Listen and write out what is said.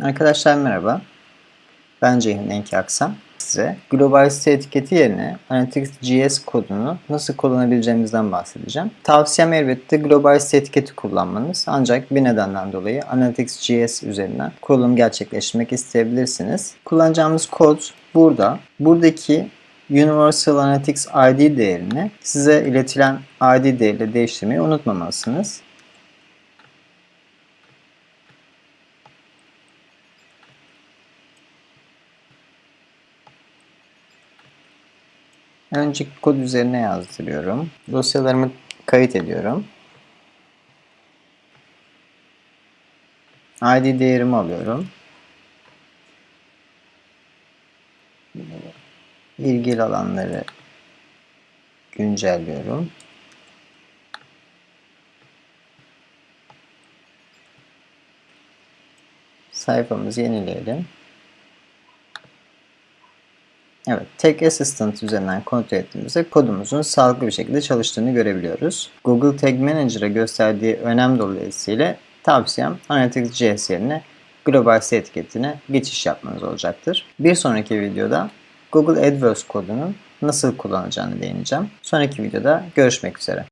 Arkadaşlar merhaba. Ben Ceyhun Enki Aksan. Size global site etiketi yerine Analytics.js kodunu nasıl kullanabileceğimizden bahsedeceğim. Tavsiyem elbette global site etiketi kullanmanız. Ancak bir nedenden dolayı Analytics.js üzerinden kurulum gerçekleştirmek isteyebilirsiniz. Kullanacağımız kod burada. Buradaki Universal Analytics ID değerini size iletilen ID değeriyle değiştirmeyi unutmamalısınız. Önce kod üzerine yazdırıyorum. Dosyalarımı kayıt ediyorum. ID değerimi alıyorum. İlgili alanları güncelliyorum. Sayfamızı yenileyelim. Evet, Tech Assistant üzerinden kontrol ettiğimizde kodumuzun sağlıklı bir şekilde çalıştığını görebiliyoruz. Google Tag Manager'a gösterdiği önem dolayısıyla tavsiyem Analytics.js yerine global site etiketine geçiş yapmanız olacaktır. Bir sonraki videoda Google AdWords kodunun nasıl kullanacağını değineceğim. Sonraki videoda görüşmek üzere.